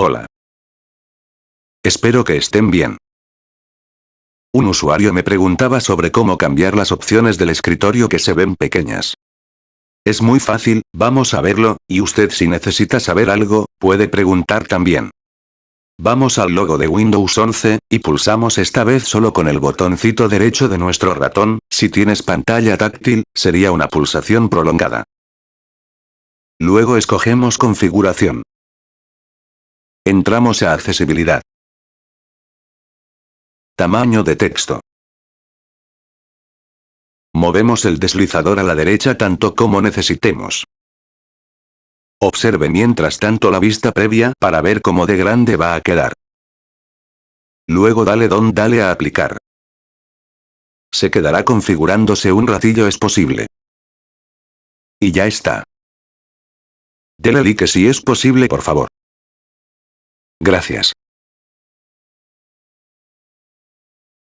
Hola. Espero que estén bien. Un usuario me preguntaba sobre cómo cambiar las opciones del escritorio que se ven pequeñas. Es muy fácil, vamos a verlo, y usted si necesita saber algo, puede preguntar también. Vamos al logo de Windows 11, y pulsamos esta vez solo con el botoncito derecho de nuestro ratón, si tienes pantalla táctil, sería una pulsación prolongada. Luego escogemos configuración. Entramos a accesibilidad. Tamaño de texto. Movemos el deslizador a la derecha tanto como necesitemos. Observe mientras tanto la vista previa para ver cómo de grande va a quedar. Luego dale don dale a aplicar. Se quedará configurándose un ratillo es posible. Y ya está. Dele like si es posible por favor. Gracias.